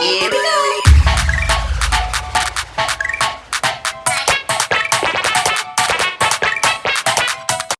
Here we go.